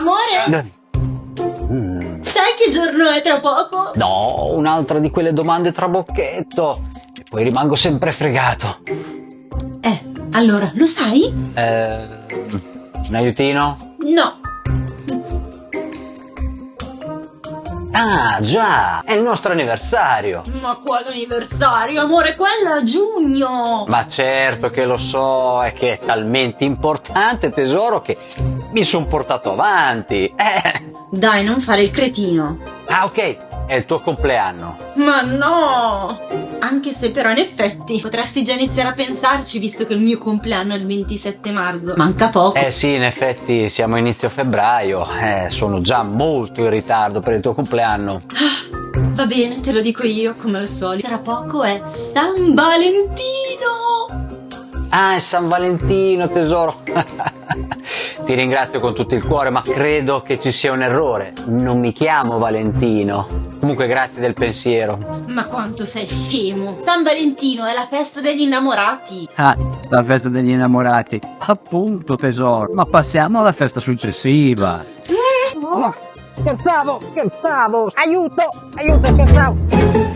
Amore, Mm. sai che giorno è tra poco? No, un'altra di quelle domande trabocchetto. E poi rimango sempre fregato. Eh, allora, lo sai? Eh, un aiutino? No. Ah, già, è il nostro anniversario. Ma quale anniversario, amore? Quello a giugno. Ma certo che lo so, è che è talmente importante, tesoro, che mi sono portato avanti. Eh. Dai, non fare il cretino. Ah, ok, è il tuo compleanno. Ma no! Anche se però in effetti potresti già iniziare a pensarci visto che il mio compleanno è il 27 marzo. Manca poco. Eh sì, in effetti siamo a inizio febbraio, eh, sono già molto in ritardo per il tuo compleanno. Va bene, te lo dico io come al solito. Tra poco è San Valentino! Ah, è San Valentino, tesoro. Ti ringrazio con tutto il cuore, ma credo che ci sia un errore. Non mi chiamo Valentino. Comunque grazie del pensiero. Ma quanto sei scemo! San Valentino è la festa degli innamorati! Ah, la festa degli innamorati. Appunto, tesoro. Ma passiamo alla festa successiva. scherzavo, scherzavo, aiuto, aiuto, scherzavo.